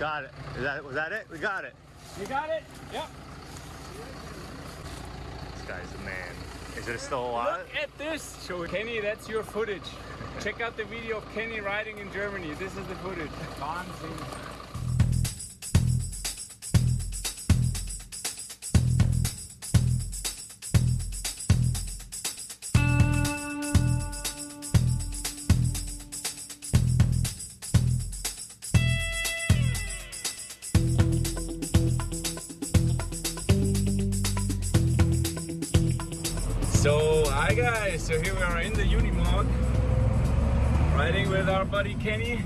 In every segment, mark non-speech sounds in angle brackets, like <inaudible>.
Got it. Is that was that it? We got it. You got it? Yep. This guy's the man. Is it still alive? Look at this. Show Kenny, that's your footage. Check out the video of Kenny riding in Germany. This is the footage. So here we are in the Unimog, riding with our buddy Kenny.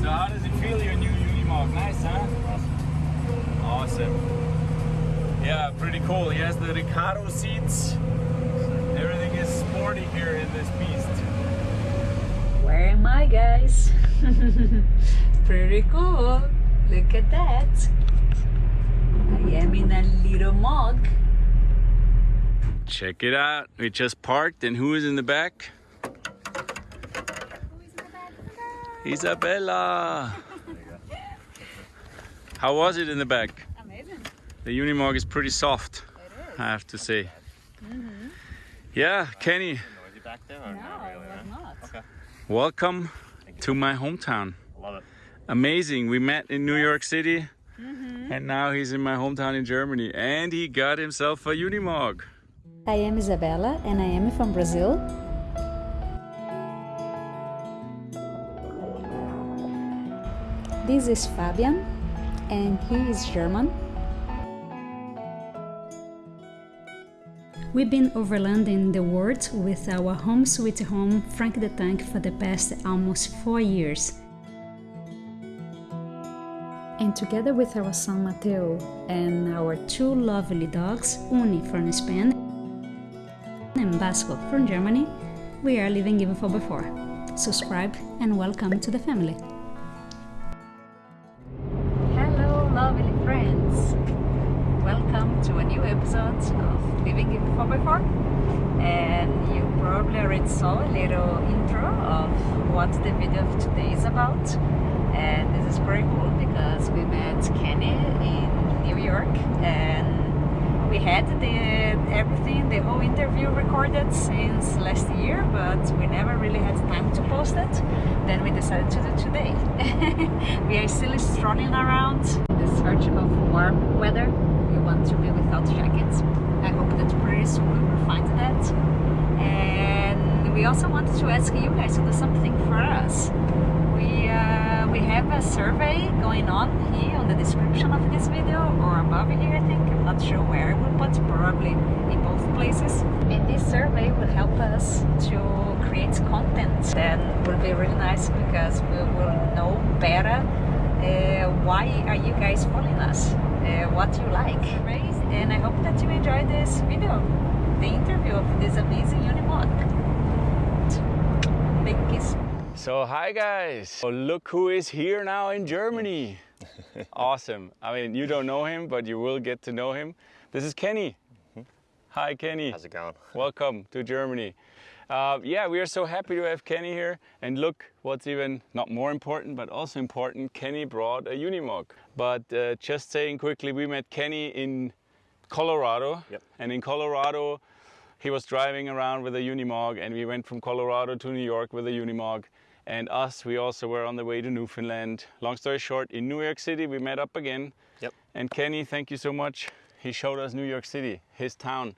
So how does it feel, your new Unimog? Nice, huh? Awesome. Yeah, pretty cool. He has the Recaro seats. Everything is sporty here in this beast. Where am I, guys? <laughs> Pretty cool. Look at that. I am in a little mug. Check it out. We just parked and who is in the back? Isabella. How was it in the back? Amazing. The Unimog is pretty soft, It I have to say. Mm-hmm. Yeah, Kenny, Noisy back there or No, not really? it was no? not. Okay. welcome to my hometown. Love it. Amazing. We met in New York City mm-hmm. and now he's in my hometown in Germany and he got himself a Unimog. I am Isabella and I am from Brazil. This is Fabian and he is German. We've been overlanding the world with our home sweet home Frank the Tank for the past almost four years. And together with our son Mateo and our two lovely dogs, Uni from Spain Basco from Germany, we are living even for before. Subscribe and welcome to the family. Hello, lovely friends! Welcome to a new episode of Living in 4x4. And you probably already saw a little intro of what the video of today is about. And this is very cool because we met Kenny in New York and we had the everything, the whole interview recorded since last year, but we never really had time to post it. Then we decided to do today. We are still strolling around in the search of warm weather. We want to be without jackets. I hope that pretty soon we will find that. And we also wanted to ask you guys to do something for us. We uh, we have a survey going on here on the description of this video or above here I think. I'm not sure where we'll put, probably in both places. And this survey will help us to create content that will be really nice because we will know better uh, why are you guys following us, uh, what you like. And I hope that you enjoyed this video, the interview of this amazing Unimog. Big kiss. So hi guys. So look who is here now in Germany. <laughs> awesome. I mean, you don't know him, but you will get to know him. This is Kenny. Hi Kenny. How's it going? Welcome to Germany. Uh, yeah, we are so happy to have Kenny here. And look, what's even not more important, but also important, Kenny brought a Unimog. But uh, just saying quickly, we met Kenny in Colorado. Yep. And in Colorado, he was driving around with a Unimog, and we went from Colorado to New York with a Unimog. And us, we also were on the way to Newfoundland. Long story short, in New York City, we met up again. Yep. And Kenny, thank you so much. He showed us New York City, his town.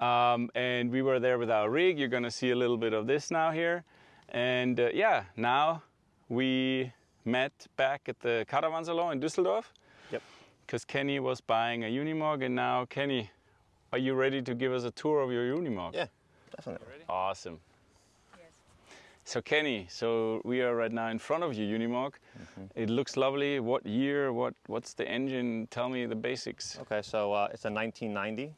Um, and we were there with our rig. You're gonna see a little bit of this now here. And uh, yeah, now we met back at the Caravan Salon in Düsseldorf Yep. because Kenny was buying a Unimog. And now, Kenny, are you ready to give us a tour of your Unimog? Yeah, definitely. Awesome. So Kenny, so we are right now in front of your Unimog. It looks lovely. What year? What What's the engine? Tell me the basics. Okay, so uh, it's a 1990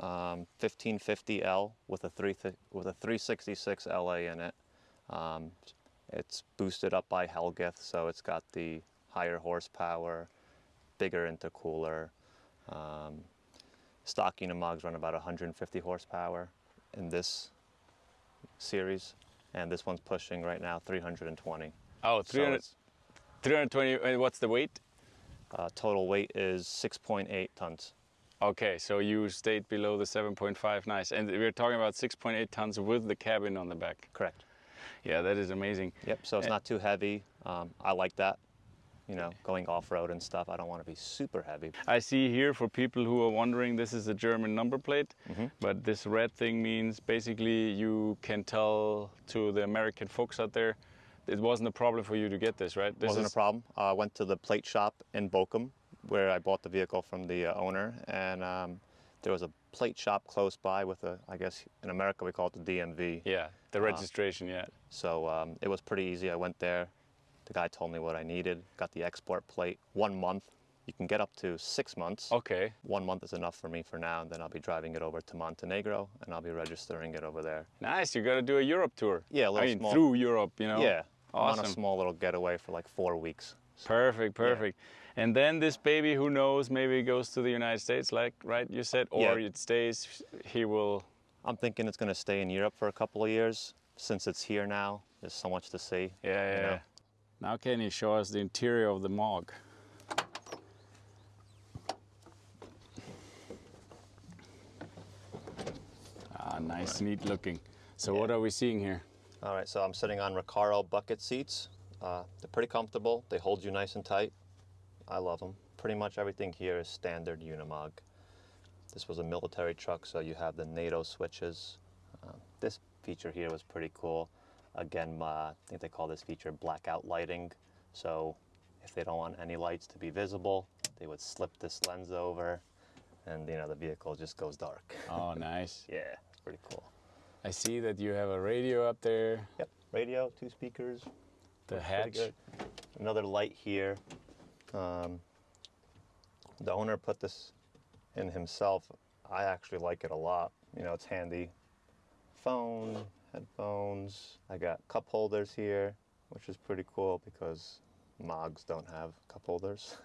um, 1550L with a three with a 366 LA in it. Um, it's boosted up by Hellgeth, so it's got the higher horsepower, bigger intercooler. Um, stock Unimogs run about 150 horsepower in this series, and this one's pushing right now 320. Oh, 300. it's- 320. And what's the weight? Uh, total weight is 6.8 tons. Okay, so you stayed below the 7.5. Nice. And we're talking about 6.8 tons with the cabin on the back. Correct. Yeah, that is amazing. Yep. So it's Eh. not too heavy. Um, I like that. You know, going off road and stuff. I don't want to be super heavy. I see here for people who are wondering, this is a German number plate, but this red thing means basically you can tell to the American folks out there, it wasn't a problem for you to get this, right? This wasn't a problem. I went to the plate shop in Bochum where I bought the vehicle from the uh, owner, and um, there was a plate shop close by with a, I guess in America we call it the DMV. Yeah, the registration, yeah. So um, it was pretty easy. I went there. The guy told me what I needed. Got the export plate. One month. You can get up to six months. Okay, One month is enough for me for now, and then I'll be driving it over to Montenegro, and I'll be registering it over there. nice. You're gonna do a Europe tour. Yeah, a I little mean, small- through Europe, you know? Yeah, I'm on a small little getaway for like four weeks. Perfect, perfect. And then this baby, who knows, maybe goes to the United States, like, right, you said, or Yeah. it stays, he will I'm thinking it's going to stay in Europe for a couple of years since it's here now. There's so much to see. Yeah, yeah. you know. yeah. Now can you show us the interior of the Mog? Ah, nice, neat looking. So what are we seeing here? All right, so I'm sitting on Recaro bucket seats. Uh, they're pretty comfortable. They hold you nice and tight. I love them. Pretty much everything here is standard Unimog. This was a military truck, so you have the NATO switches. Uh, this feature here was pretty cool. Again, uh, I think they call this feature blackout lighting. So if they don't want any lights to be visible, they would slip this lens over, and you know the vehicle just goes dark. Oh, <laughs> nice. yeah, pretty cool. I see that you have a radio up there, Yep, radio, two speakers, the hatch. good. Another light here. Um, the owner put this in himself. I actually like it a lot. You know, it's handy. Phone, headphones. I got cup holders here, which is pretty cool because Mogs don't have cup holders. <laughs>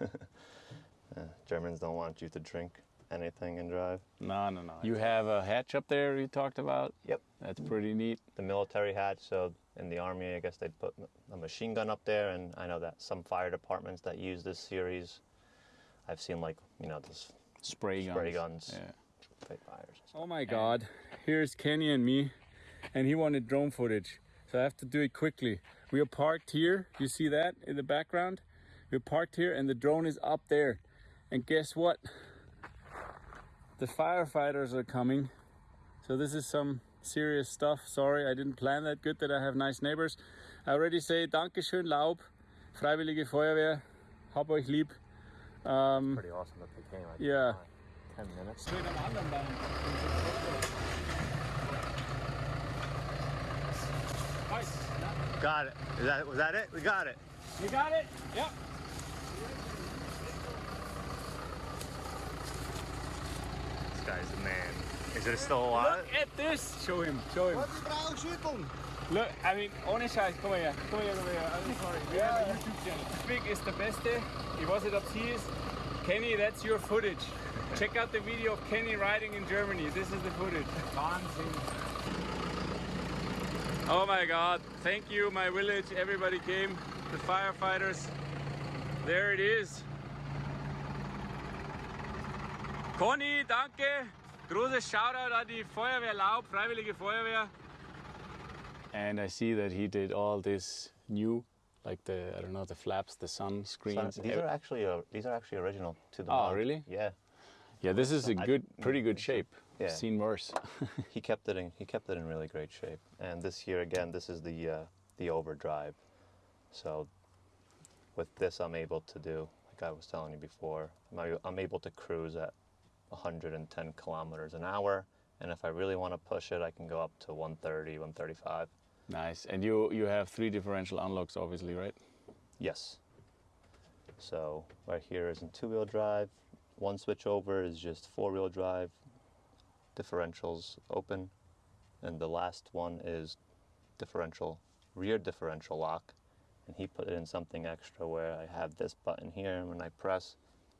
Uh, Germans don't want you to drink anything and drive. No, no, no. You have a hatch up there you talked about? Yep. That's pretty neat. the military hatch. So in the army, I guess they'd put a machine gun up there, and I know that some fire departments that use this series, I've seen like you know those Spray guns. spray guns, Yeah. fight fires. Oh my god, here's Kenny and me, and he wanted drone footage. So I have to do it quickly. We are parked here, you see that in the background? We're parked here and the drone is up there. And guess what? The firefighters are coming. So this is some serious stuff. Sorry, I didn't plan that. Good that I have nice neighbors. I already say Dankeschön Laub, Freiwillige Feuerwehr, hab euch lieb. Um, Pretty awesome that they came. I Yeah. Ten minutes. Got it. Is that was that it? We got it. You got it? Yep. Guy's the man. Is it still alive? Look at this. Show him. Show him. Look, I mean, ohne Scheiß, komm mal her. Komm mal her, komm mal her. I'm sorry. We have a YouTube channel. Big is the best Ich weiß nicht, ob sie ist. Kenny, that's your footage. Check out the video of Kenny riding in Germany. This is the footage. Oh my God. Thank you, my village. Everybody came. The firefighters. There it is. Conny, danke. Großes Shoutout an die Feuerwehr Laub, Freiwillige Feuerwehr. And I see that he did all this new, like the I don't know the flaps, the sun So screens. these are actually uh, these are actually original to the. Oh, mod. really? Yeah. yeah, this is a good, pretty good shape. Yeah. Seen worse. <laughs> he kept it in he kept it in really great shape. And this year again, this is the uh, the overdrive. So with this, I'm able to do like I was telling you before. I'm, a- I'm able to cruise at 110 kilometers an hour, and if I really want to push it, I can go up to 130, 135. nice. And you you have three differential unlocks, obviously, right? Yes. So right here is in two-wheel drive. One switch over is just four-wheel drive. Differentials open, and the last one is differential, rear differential lock. And he put in something extra where I have this button here, and when I press,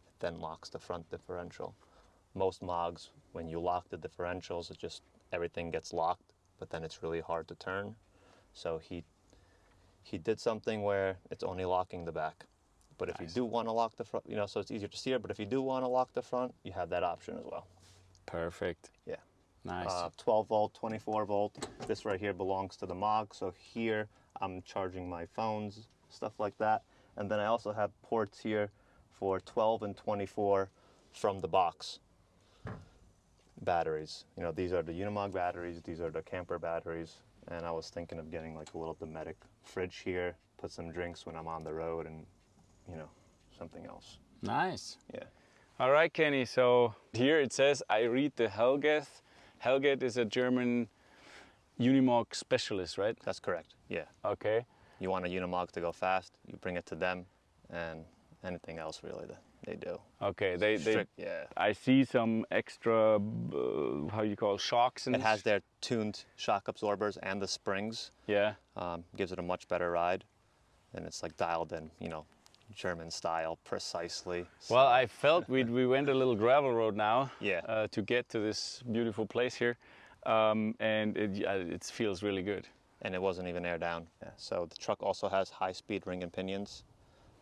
it then locks the front differential. Most mogs, when you lock the differentials, it just everything gets locked, but then it's really hard to turn. So he he did something where it's only locking the back. But if you do want to lock the front, you know, so it's easier to steer. But if you do want to lock the front, you have that option as well. Perfect. Yeah. Nice. Uh, 12 volt, 24 volt. This right here belongs to the MOG. So here I'm charging my phones, stuff like that. And then I also have ports here for 12 and 24 from the box batteries. You know, these are the Unimog batteries, these are the camper batteries. And I was thinking of getting like a little Dometic fridge here, put some drinks when I'm on the road and, you know, something else. nice. Yeah. All right, Kenny. So here it says I read the Hellgeth. Hellgeth is a German Unimog specialist, right? That's correct. Yeah. Okay. You want a Unimog to go fast, you bring it to them, and anything else really that they do. Okay. They they. Yeah. I see some extra uh, how you call it, shocks and It has their tuned shock absorbers and the springs. yeah. Um, gives it a much better ride, and it's like dialed in, you know, German style precisely. Well, I <laughs> felt we we went a little gravel road now. Yeah. Uh, to get to this beautiful place here, um, and it uh, it feels really good. and it wasn't even air down. Yeah. So the truck also has high-speed ring and pinions,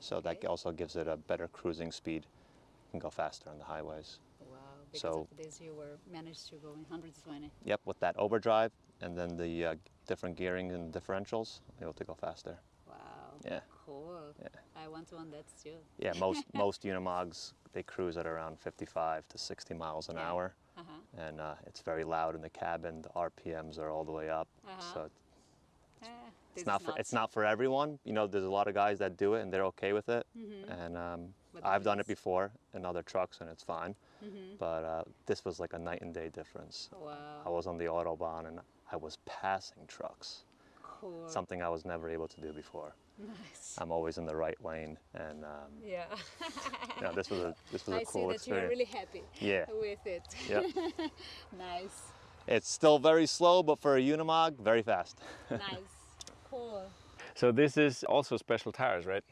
so that also gives it a better cruising speed. You can go faster on the highways. Wow, because So- of this you were managed to go in 120. Yep, with that overdrive and then the uh, different gearing and differentials, able to go faster. Wow. Yeah. Cool. Yeah. I want one that's too. Yeah, most <laughs> most Unimogs they cruise at around 55 to 60 miles an Yeah. hour, Uh-huh. and uh, it's very loud in the cabin. The RPMs are all the way up, Uh-huh. so Eh, it's not for it's not for everyone. You know, there's a lot of guys that do it and they're okay with it, and um, Mm-hmm. But I've done it before in other trucks and it's fine. Mm-hmm. But uh, this was like a night and day difference. I was on the autobahn and I was passing trucks, Cool. something I was never able to do before. Nice. I'm always in the right lane, and um, Yeah. <laughs> you know, this was a this was a I cool see that you're really happy Yeah. with it. Yep. <laughs> nice. It's still very slow, but for a Unimog, very fast. <laughs> Nice. Cool. So this is also special tires, right?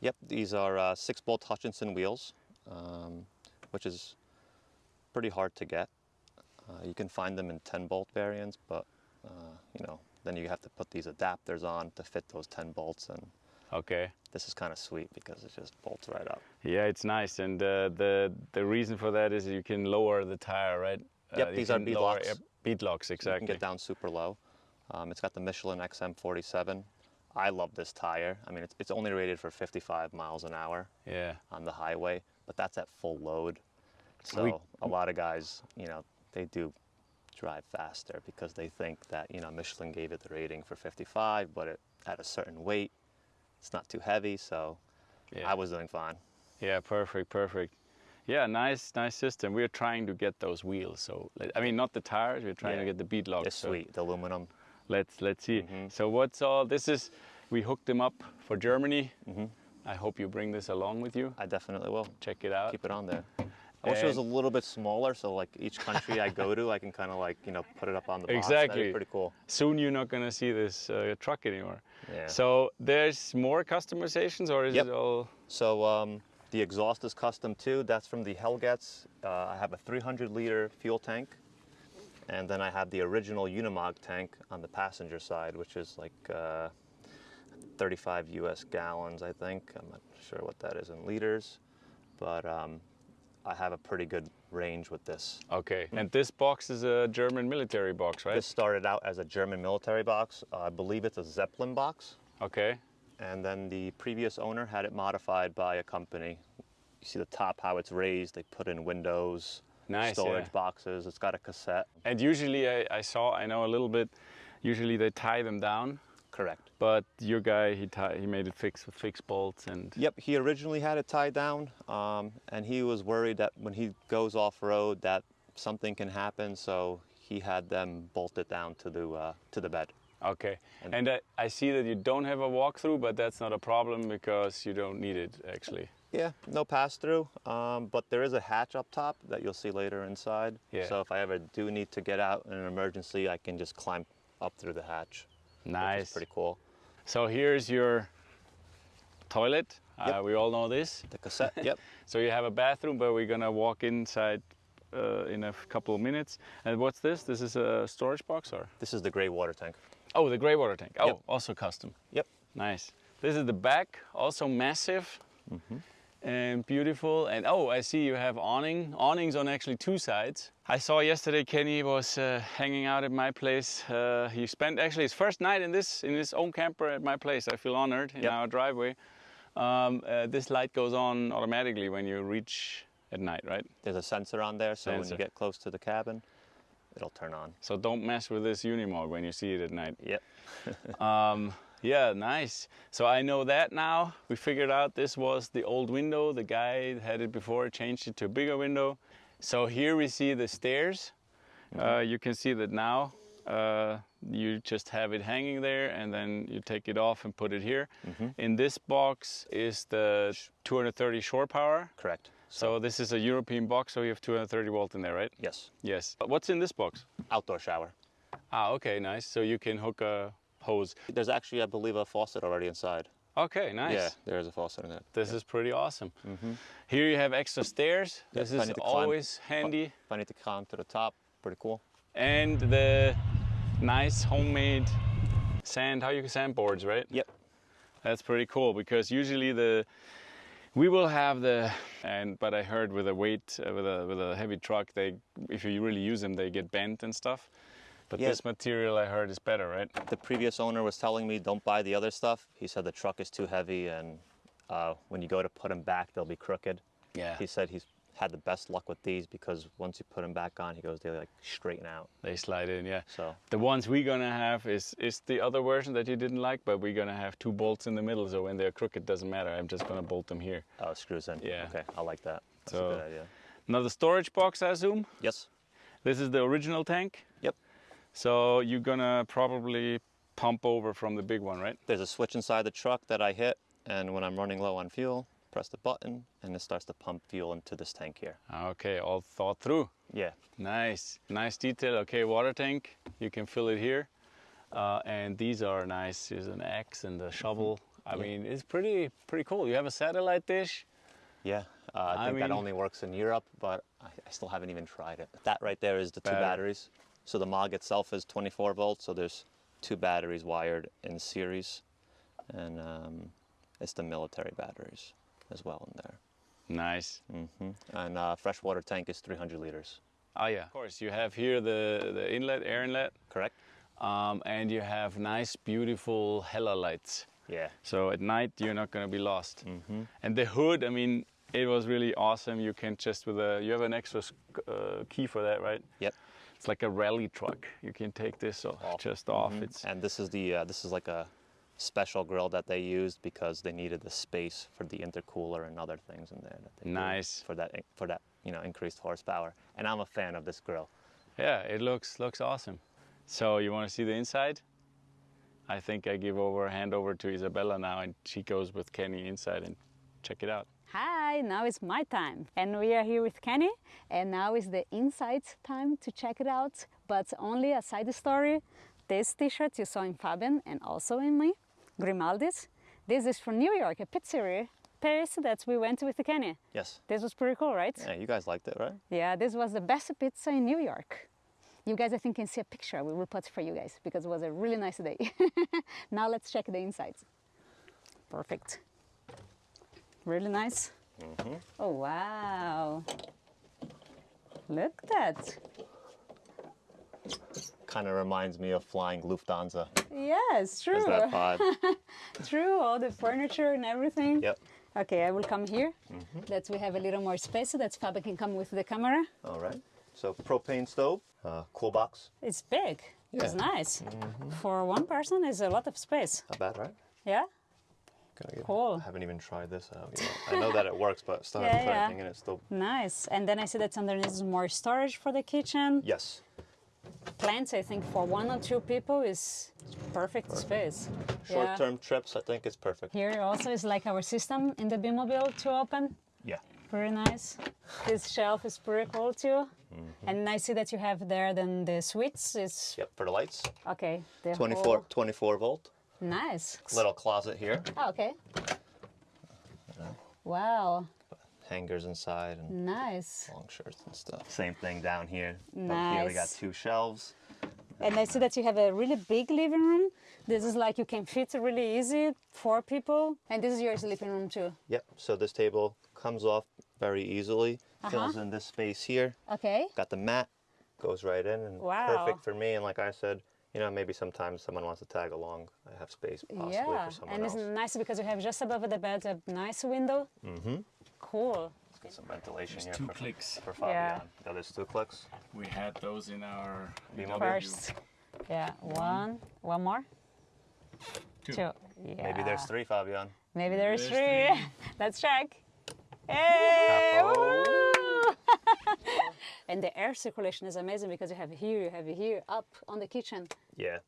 Yep, these are uh, six bolt Hutchinson wheels, um, which is pretty hard to get. Uh, you can find them in 10 bolt variants, but uh, you know, then you have to put these adapters on to fit those 10 bolts, and Okay. this is kind of sweet because it just bolts right up. Yeah, it's nice, and uh, the the reason for that is you can lower the tire, right? Yep, you these are can bead locks. yep, bead locks, You exactly. can get down super low. Um, it's got the Michelin XM47. I love this tire. I mean, it's, it's only rated for 55 miles an hour Yeah. on the highway, but that's at full load. So We- a lot of guys, you know, they do drive faster because they think that, you know, Michelin gave it the rating for 55, but it, at a certain weight, it's not too heavy. So Yeah. I was doing fine. Yeah, perfect, perfect. Yeah, nice, nice system. We're trying to get those wheels. So I mean, not the tires. We're trying to get the bead locks. It's so sweet, the aluminum. Let's let's see. Mm-hmm. So what's all? This is we hooked them up for Germany. Mm-hmm. I hope you bring this along with you. I definitely will. Check it out. Keep it on there. I wish it was a little bit smaller, so like each country I go to, I can kind of like you know put it up on the box. Exactly. Pretty cool. Soon you're not gonna see this uh, truck anymore. Yeah. So there's more customizations, or is Yep. it all? So um, the exhaust is custom too. That's from the Hellgeths. Uh, I have a 300 liter fuel tank, and then I have the original Unimog tank on the passenger side, which is like uh, 35 U.S. gallons, I think. I'm not sure what that is in liters, but um, I have a pretty good range with this. Okay. And this box is a German military box, right? This started out as a German military box. Uh, I believe it's a Zeppelin box. Okay. and then the previous owner had it modified by a company. You see the top how it's raised. They put in windows, Nice, storage yeah. boxes. It's got a cassette. And usually I, I saw, I know a little bit. Usually they tie them down, Correct. but your guy he tie, he made it fixed with fixed bolts and Yep. He originally had it tied down, um, and he was worried that when he goes off road that something can happen. So he had them bolted down to the uh, to the bed. Okay. And- And I, I see that you don't have a walkthrough, but that's not a problem because you don't need it actually. Yeah, no pass through, um, but there is a hatch up top that you'll see later inside. Yeah. So if I ever do need to get out in an emergency, I can just climb up through the hatch. Nice. pretty cool. So here's your toilet. Yep. Uh, we all know this. The cassette, yep. <laughs> So you have a bathroom, but we're gonna walk inside uh, in a couple of minutes. And what's this? This is a storage box, or? This is the gray water tank. Oh, the gray water tank. Oh, Yep. also custom. Yep. Nice. This is the back, also massive and beautiful. And oh, I see you have awning. Awnings on actually two sides. I saw yesterday Kenny was uh, hanging out at my place. Uh, he spent actually his first night in this in his own camper at my place. I feel honored in Yep. our driveway. Um, uh, this light goes on automatically when you reach at night, right? There's a sensor on there, so when you get close to the cabin, it'll turn on. So don't mess with this Unimog when you see it at night. Yep. Um, yeah, nice. So I know that now. We figured out this was the old window. The guy had it before, changed it to a bigger window. So here we see the stairs. Uh, you can see that now. Uh, you just have it hanging there and then you take it off and put it here. In this box is the 230 shore power. Correct. So this is a European box, so you have 230 volt in there, right? Yes. Yes. But What's in this box? Outdoor shower. Ah, okay, nice. So you can hook a hose. There's actually, I believe, a faucet already inside. Okay, nice. Yeah, there is a faucet in it. This is pretty awesome. Here you have extra stairs. Yeah, This is to climb- always handy. If I need to climb to the top, pretty cool. And the nice homemade sand, how you sand boards, right? Yep. That's pretty cool because usually the we will have the and but I heard with a weight uh, with a with a heavy truck they if you really use them they get bent and stuff. But Yeah. this material I heard is better, right? The previous owner was telling me don't buy the other stuff. He said the truck is too heavy, and uh, when you go to put them back, they'll be crooked. Yeah. He said he's had the best luck with these because once you put them back on, he goes they like straighten out. They slide in, yeah. So The ones we're gonna have is is the other version that you didn't like, but we're gonna have two bolts in the middle, so when they're crooked, doesn't matter. I'm just gonna bolt them here. oh, screws in. Yeah. Okay, I like that. That's So- a good idea. Another storage box, I assume. Yes. This is the original tank. Yep. So you're gonna probably pump over from the big one, right? There's a switch inside the truck that I hit, and when I'm running low on fuel, press the button, and it starts to pump fuel into this tank here. Okay, all thought through. Yeah. Nice, nice detail. Okay, water tank. You can fill it here, uh, and these are nice. There's an axe and a shovel. I Yeah. mean, it's pretty pretty cool. You have a satellite dish. Yeah, uh, I I think that only works in Europe, but I, I still haven't even tried it. That right there is the two Batter- batteries. So the Mog itself is 24 volts, so there's two batteries wired in series, and um, it's the military batteries as well in there. Nice. hmm And uh, freshwater tank is 300 liters. Oh yeah. Of course, you have here the the inlet, air inlet, Correct? um, and you have nice, beautiful Hella lights. Yeah. So at night you're not gonna be lost. And the hood, I mean, it was really awesome. You can just with a you have an extra uh, key for that, right? Yep. It's like a rally truck. You can take this off, Off. just off. It's And this is the uh, this is like a special grill that they used because they needed the space for the intercooler and other things in there. That they do Nice. for that for that you know increased horsepower. And I'm a fan of this grill. yeah, it looks looks awesome. So you want to see the inside? I think I give over hand over to Isabella now, and she goes with Kenny inside and check it out. Hi, now it's my time. And we are here with Kenny, and now is the inside time to check it out. But only a side story this t shirt you saw in Fabian and also in me, Grimaldi's. This is from New York, a pizzeria, Paris that we went with Kenny. Yes. This was pretty cool, right? Yeah, you guys liked it, right? Yeah, this was the best pizza in New York. You guys, I think, can see a picture. We will put for you guys because it was a really nice day. <laughs> now let's check the insides. Perfect. Really nice. Mm-hmm. Oh, wow. Look at that. Kind of reminds me of flying Lufthansa. Yes, true. Is that vibe? <laughs> True, all the furniture and everything. yep. Okay, I will come here. Mm-hmm. That we have a little more space so that Fabi can come with the camera. All right. So propane stove, uh, cool box. It's big. It's Yeah. nice. Mm-hmm. For one person, it's a lot of space. Not bad, right? Yeah? Gonna get- Cool. I haven't even tried this out yet. I know that it works, but still <laughs> Yeah, haven't yeah. anything in it. Still. Nice. And then I see that underneath is more storage for the kitchen. Yes. Plants, I think, for one or two people is perfect, space. Short-term trips, I think it's perfect. Here also is like our system in the B-Mobile to open. Yeah. Very nice. This shelf is pretty cool too. Mm-hmm. And I see that you have there then the switch is Yep. For the lights, okay. The 24, whole- 24 volt. Nice. Little closet here. Oh, okay. Wow. Hangers inside and Nice. long shirts and stuff. Same thing down here. Up here we got two shelves. And I see that you have a really big living room. This is like you can fit really easy, four people. And this is your sleeping room too. Yep. So this table comes off very easily, uh-huh. fills in this space here. Okay. Got the mat, goes right in, and Wow. perfect for me. And like I said, you know, maybe sometimes someone wants to tag along. I have space possibly yeah. for someone And else. it's nice because you have just above the bed a nice window. Mm-hmm. Cool. Let's get some ventilation There's here two for, clicks. for Fabian. Yeah. Yeah. there's two clicks. We had those in our B-Mobile. First. Yeah. One. One more. Two. Two. Yeah. Maybe there's three, Fabian. Maybe there's there's three. <laughs> Let's check. Hey! Woo! <laughs> and the air circulation is amazing because you have here, you have here, up on the kitchen. Yeah.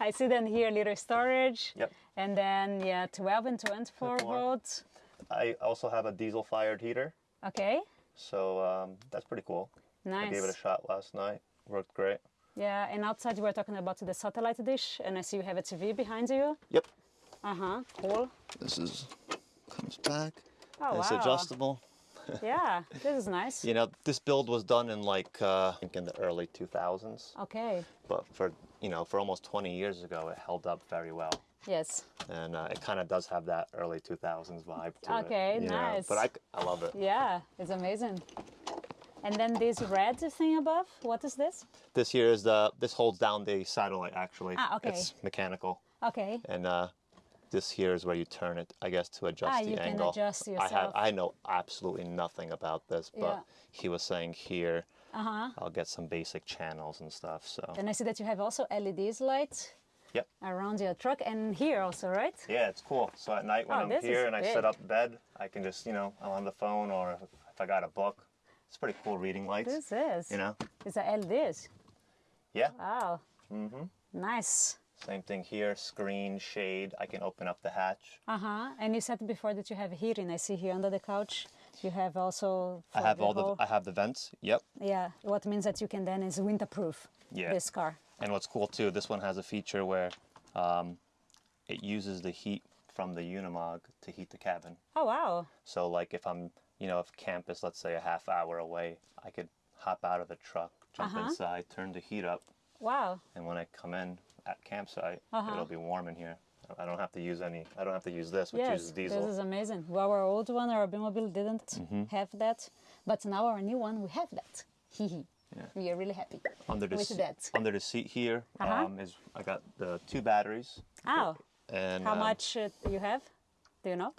I see then here little storage. Yep. And then yeah, 12 and 24 24. volts. I also have a diesel-fired heater, Okay. so um, that's pretty cool. Nice. I gave it a shot last night. Worked great. Yeah, and outside you were talking about the satellite dish, and I see you have a TV behind you. Yep. Uh huh. Cool. This is comes back. Oh it's wow. adjustable. <laughs> Yeah, this is nice. You know, this build was done in like uh, I think in the early 2000s, Okay. but for you know for almost 20 years ago, it held up very well, Yes. and uh, it kind of does have that early 2000s vibe to it. Okay, you know? nice. But I, I love it. Yeah, it's amazing. And then this red thing above, what is this? This here is the this holds down the satellite actually. Ah, okay. It's mechanical, Okay. and uh, this here is where you turn it, I guess, to adjust Ah, the you can angle. adjust I have. I know absolutely nothing about this, but Yeah. he was saying here huh. I'll get some basic channels and stuff. So And I see that you have also LEDs lights yep. around your truck and here also, right? Yeah, it's cool. So at night when Oh, I'm here and I set up bed, I can just, you know, I'm on the phone or if, I got a book. It's pretty cool reading lights. This is. You know? It's a LEDs. Yeah. Wow. Mm-hmm. Nice. Same thing here. Screen, shade. I can open up the hatch. Uh huh. And you said before that you have heating. I see here under the couch. You have also. I have all whole- the I have the vents. Yep. Yeah. What means that you can then is winterproof. Yeah. This car. And what's cool too, this one has a feature where um, it uses the heat from the Unimog to heat the cabin. Oh wow. So like if I'm, you know, if camp is let's say a half hour away, I could hop out of the truck, jump Uh-huh. inside, turn the heat up, Wow. and when I come in at campsite, Uh-huh. it'll be warm in here. I don't have to use any. I don't have to use this, which yes. uses diesel. This is amazing. Well, our old one, our B-Mobile didn't Mm-hmm. have that, but now our new one we have that. Hee hee. We are really happy. under the with se- that. under the seat here Uh-huh. um, is I got the two batteries. Oh. And How um, much uh, do you have? Do you know?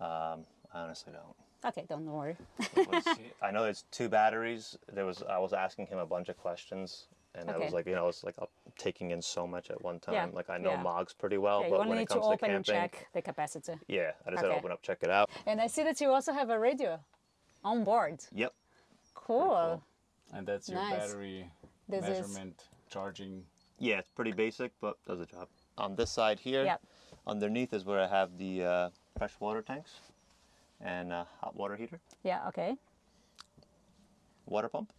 Um, I honestly don't. Okay, don't worry. Was, <laughs> I know there's two batteries. There was I was asking him a bunch of questions, and I was like, you know, it's like taking in so much at one time. Yeah, Like I know yeah. Mogs pretty well, Yeah, you but only when need it to comes to, open and camping, check the capacity. yeah, I just had to open up, check it out. And I see that you also have a radio on board. Yep. Cool. And that's your Nice. battery This is- measurement, charging. Yeah, it's pretty basic, but does the job. On this side here, Yep. underneath is where I have the uh, fresh water tanks and uh, hot water heater, Yeah, okay. water pump.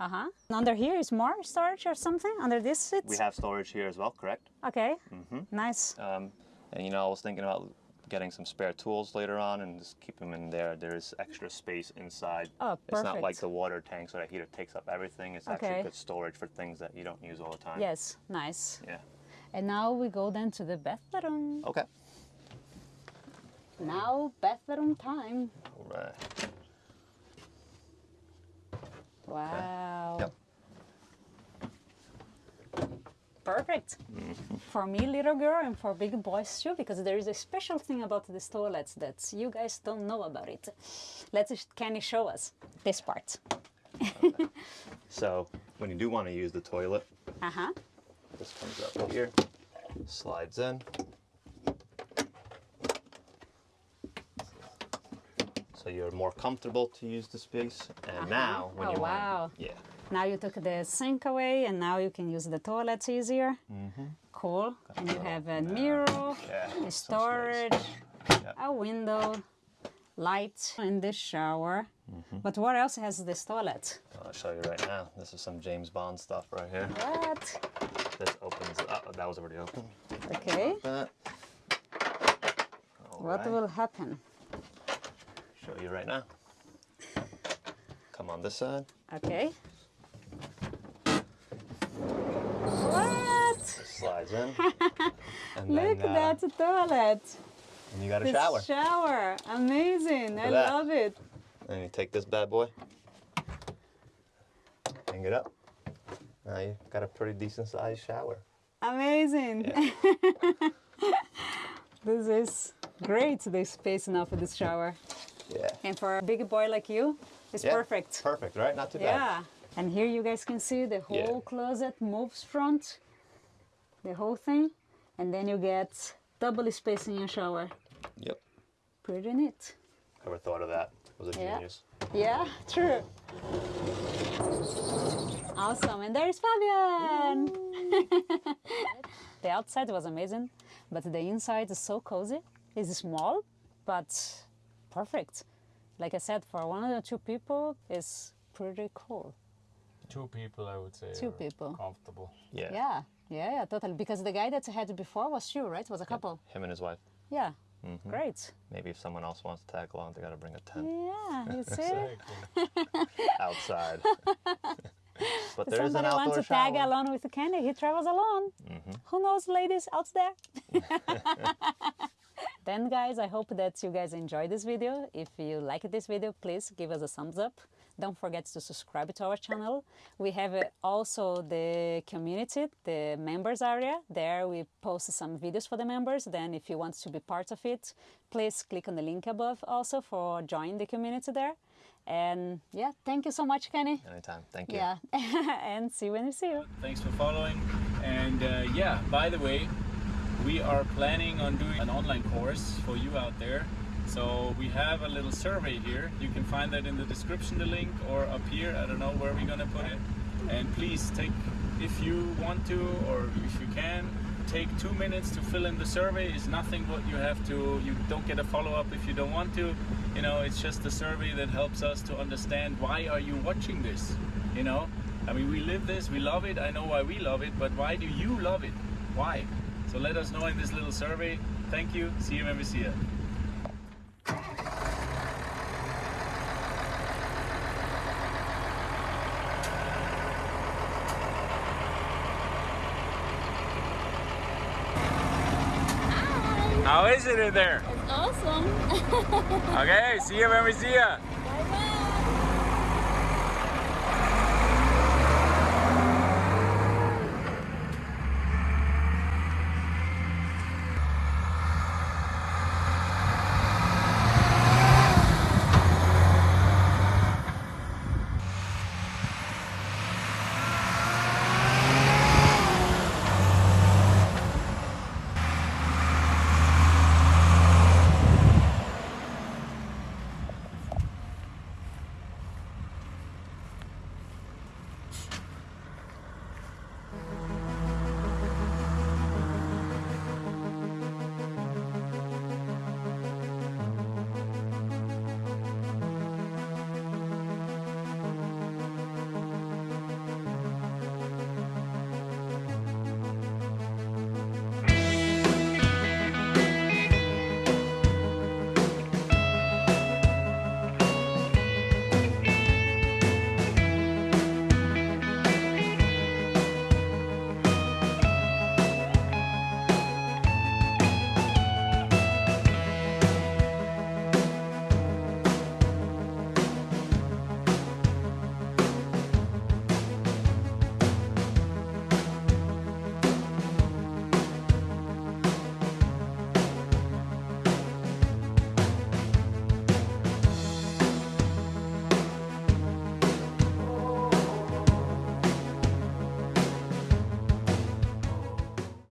Uh huh. Under here is more storage or something? Under this seat? We have storage here as well, correct? Okay. Mhm. Nice. Um, and you know, I was thinking about getting some spare tools later on and just keep them in there. There's extra space inside. Oh, perfect. It's not like the water tanks or the heater takes up everything. It's Okay. actually good storage for things that you don't use all the time. Yes, nice. Yeah. And now we go then to the bathroom. Okay. Now bathroom time. All right. Wow. Yep. Perfect. For me, little girl, and for big boys too, because there is a special thing about these toilets that you guys don't know about it. Let's Kenny show us this part. <laughs> So when you do want to use the toilet, Uh huh. this comes up here, slides in. So you're more comfortable to use the space. And now, when Oh, you wow. want, yeah, Now you took the sink away, and now you can use the toilets easier. Cool. And you have a mirror, Mm-hmm. yeah, a storage, Yeah. a window, light, in the shower. Mm-hmm. But what else has this toilet? I'll show you right now. This is some James Bond stuff right here. What? This opens up. That was already open. Okay. That. What Alright, will happen? Show you right now. Come on this side. Okay. What? Slides in. <laughs> Look, then, uh, that's a toilet. And you got a The shower. shower. Amazing. I that. love it. And you take this bad boy, hang it up. Now you got a pretty decent sized shower. Amazing. Yeah. <laughs> this is great, the space now for this shower. Yeah. And for a big boy like you, it's Yeah, perfect. Perfect, right? Not too bad. Yeah. And here you guys can see the whole Yeah. closet moves front, the whole thing, and then you get double space in your shower. Yep. Pretty neat. Whoever thought of that was a Yeah. genius. Yeah, true. Awesome. And there's Fabian. <laughs> the outside was amazing, but the inside is so cozy. It's small, but perfect. Like I said, for one or two people, it's pretty cool. Two people, I would say. Two are people. Comfortable. Yeah. Yeah, yeah, yeah, totally. Because the guy that I had before was two, right? Was a couple. Him and his wife. Yeah, Mm -hmm. great. Maybe if someone else wants to tag along, they got to bring a tent Yeah, you <laughs> see? <laughs> Outside. <laughs> <laughs> but there is an outdoor wants to shower. tag along with Kenny. He travels alone. Mm-hmm. Who knows, ladies out there? <laughs> <laughs> then, guys, I hope that you guys enjoyed this video. If you like this video, please give us a thumbs up. Don't forget to subscribe to our channel. We have uh, also the community, the members area. There we post some videos for the members. Then if you want to be part of it, please click on the link above also for join the community there. And yeah, thank you so much, Kenny. Anytime. Thank you. Yeah, <laughs> and see you when we see you. Thanks for following. And uh, yeah, by the way, we are planning on doing an online course for you out there. So we have a little survey here. You can find that in the description, the link, or up here. I don't know where we're gonna put it. And please take, if you want to, or if you can, take two minutes to fill in the survey. It's nothing what you have to. You don't get a follow-up if you don't want to. You know, it's just a survey that helps us to understand why are you watching this. You know, I mean, we live this, we love it. I know why we love it, but why do you love it? Why? So let us know in this little survey. Thank you. See you when we see you. How is it in there? It's awesome. <laughs> Okay, see you when we see you.